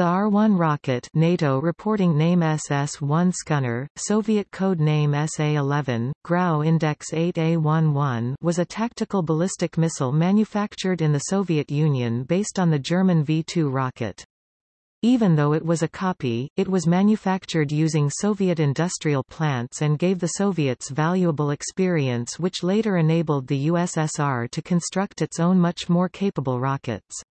The R-1 rocket NATO reporting name SS-1 Scunner, Soviet code name SA-11, Grau Index 8A-11 was a tactical ballistic missile manufactured in the Soviet Union based on the German V-2 rocket. Even though it was a copy, it was manufactured using Soviet industrial plants and gave the Soviets valuable experience which later enabled the USSR to construct its own much more capable rockets.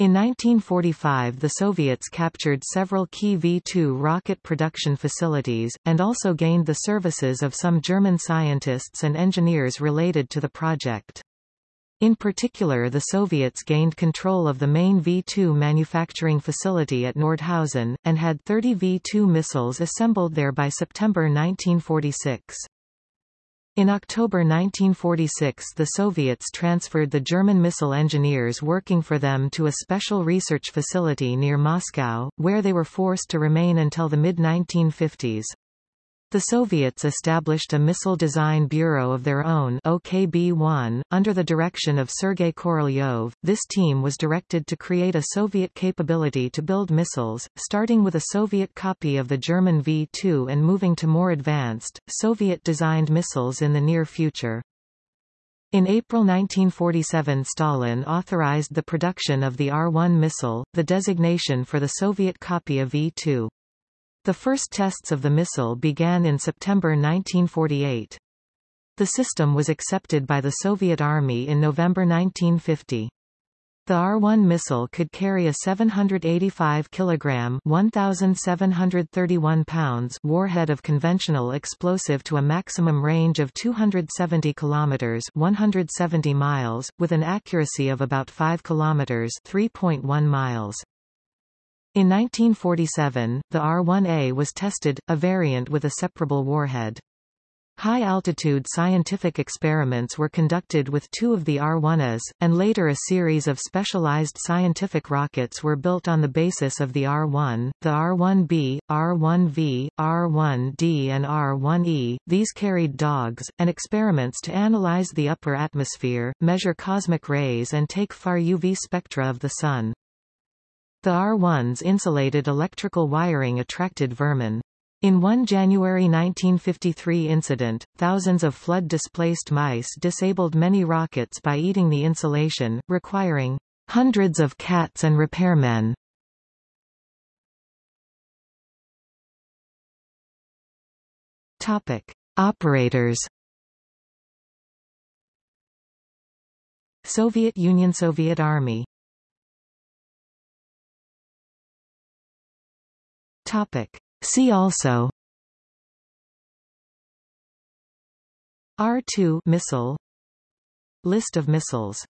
In 1945 the Soviets captured several key V-2 rocket production facilities, and also gained the services of some German scientists and engineers related to the project. In particular the Soviets gained control of the main V-2 manufacturing facility at Nordhausen, and had 30 V-2 missiles assembled there by September 1946. In October 1946 the Soviets transferred the German missile engineers working for them to a special research facility near Moscow, where they were forced to remain until the mid-1950s. The Soviets established a Missile Design Bureau of their own OKB-1, under the direction of Sergei Korolyov. This team was directed to create a Soviet capability to build missiles, starting with a Soviet copy of the German V-2 and moving to more advanced, Soviet-designed missiles in the near future. In April 1947 Stalin authorized the production of the R-1 missile, the designation for the Soviet copy of V-2. The first tests of the missile began in September 1948. The system was accepted by the Soviet Army in November 1950. The R-1 missile could carry a 785 kg 1,731 pounds warhead of conventional explosive to a maximum range of 270 km 170 miles, with an accuracy of about 5 km 3.1 miles. In 1947, the R-1A was tested, a variant with a separable warhead. High-altitude scientific experiments were conducted with two of the R-1As, and later a series of specialized scientific rockets were built on the basis of the R-1, the R-1B, R-1V, R-1D and R-1E. These carried dogs, and experiments to analyze the upper atmosphere, measure cosmic rays and take far UV spectra of the Sun. The R1's insulated electrical wiring attracted vermin. In one January 1953 incident, thousands of flood-displaced mice disabled many rockets by eating the insulation, requiring hundreds of cats and repairmen. Topic: Operators. Soviet Union Soviet Army Topic. See also. R2 missile. List of missiles